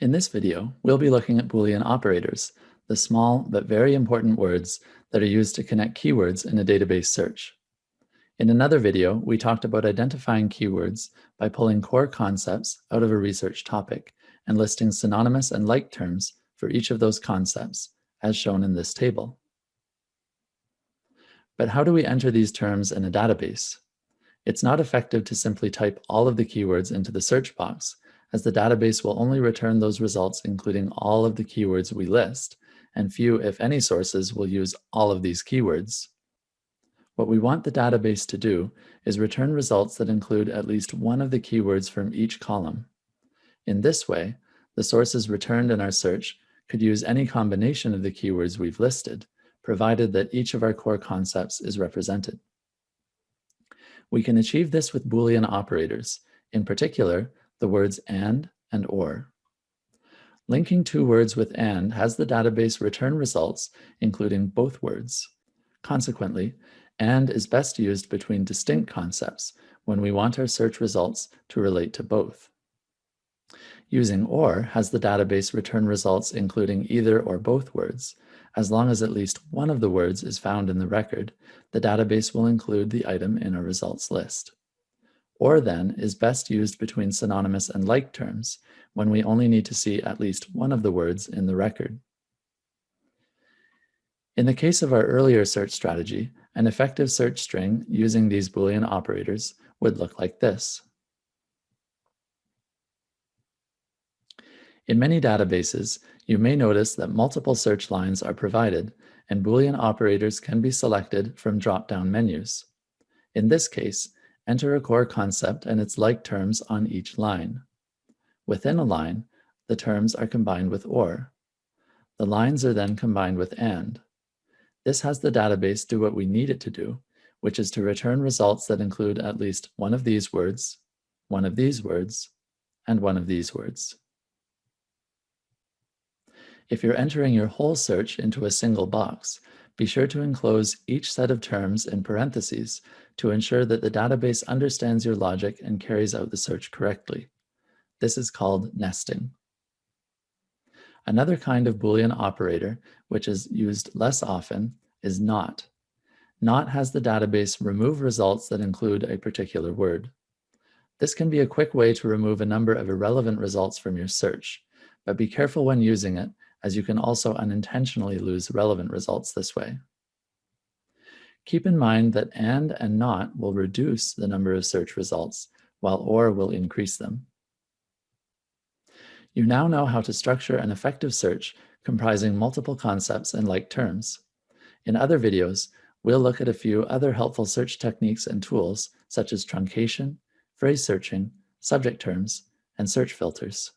In this video, we'll be looking at Boolean operators, the small but very important words that are used to connect keywords in a database search. In another video, we talked about identifying keywords by pulling core concepts out of a research topic and listing synonymous and like terms for each of those concepts, as shown in this table. But how do we enter these terms in a database? It's not effective to simply type all of the keywords into the search box, as the database will only return those results including all of the keywords we list, and few, if any, sources will use all of these keywords. What we want the database to do is return results that include at least one of the keywords from each column. In this way, the sources returned in our search could use any combination of the keywords we've listed, provided that each of our core concepts is represented. We can achieve this with Boolean operators, in particular, the words and and or. Linking two words with and has the database return results, including both words. Consequently, and is best used between distinct concepts when we want our search results to relate to both. Using OR has the database return results including either or both words. As long as at least one of the words is found in the record, the database will include the item in a results list. OR then is best used between synonymous and like terms when we only need to see at least one of the words in the record. In the case of our earlier search strategy, an effective search string using these Boolean operators would look like this. In many databases, you may notice that multiple search lines are provided and Boolean operators can be selected from drop-down menus. In this case, enter a core concept and its like terms on each line. Within a line, the terms are combined with OR. The lines are then combined with AND. This has the database do what we need it to do, which is to return results that include at least one of these words, one of these words, and one of these words. If you're entering your whole search into a single box, be sure to enclose each set of terms in parentheses to ensure that the database understands your logic and carries out the search correctly. This is called nesting. Another kind of Boolean operator, which is used less often, is not. Not has the database remove results that include a particular word. This can be a quick way to remove a number of irrelevant results from your search, but be careful when using it, as you can also unintentionally lose relevant results this way. Keep in mind that AND and NOT will reduce the number of search results, while OR will increase them. You now know how to structure an effective search comprising multiple concepts and like terms. In other videos, we'll look at a few other helpful search techniques and tools such as truncation, phrase searching, subject terms, and search filters.